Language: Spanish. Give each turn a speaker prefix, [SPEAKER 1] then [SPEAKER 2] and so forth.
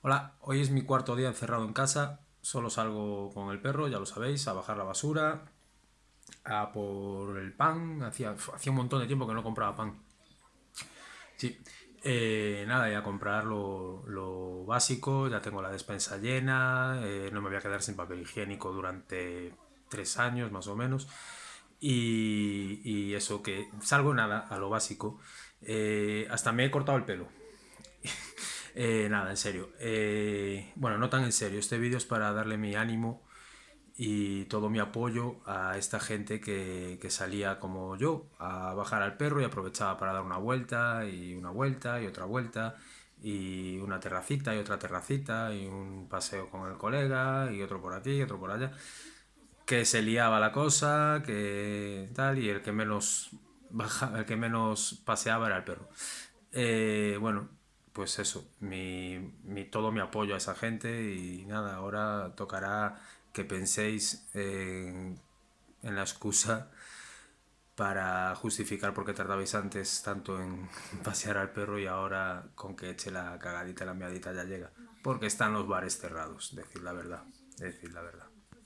[SPEAKER 1] Hola, hoy es mi cuarto día encerrado en casa, solo salgo con el perro, ya lo sabéis, a bajar la basura, a por el pan, hacía, un montón de tiempo que no compraba pan. Sí, eh, nada, y a comprar lo, lo básico, ya tengo la despensa llena, eh, no me voy a quedar sin papel higiénico durante tres años más o menos. Y, y eso, que salgo nada, a lo básico. Eh, hasta me he cortado el pelo. Eh, nada, en serio. Eh, bueno, no tan en serio. Este vídeo es para darle mi ánimo y todo mi apoyo a esta gente que, que salía como yo a bajar al perro y aprovechaba para dar una vuelta y una vuelta y otra vuelta y una terracita y otra terracita y un paseo con el colega y otro por aquí y otro por allá que se liaba la cosa que tal y el que menos el que menos paseaba era el perro Eh, bueno pues eso, mi, mi- todo mi apoyo a esa gente y nada, ahora tocará que penséis en, en la excusa para justificar por qué tardabais antes tanto en pasear al perro y ahora con que eche la cagadita, la miadita ya llega. Porque están los bares cerrados, decir la verdad, decir la verdad.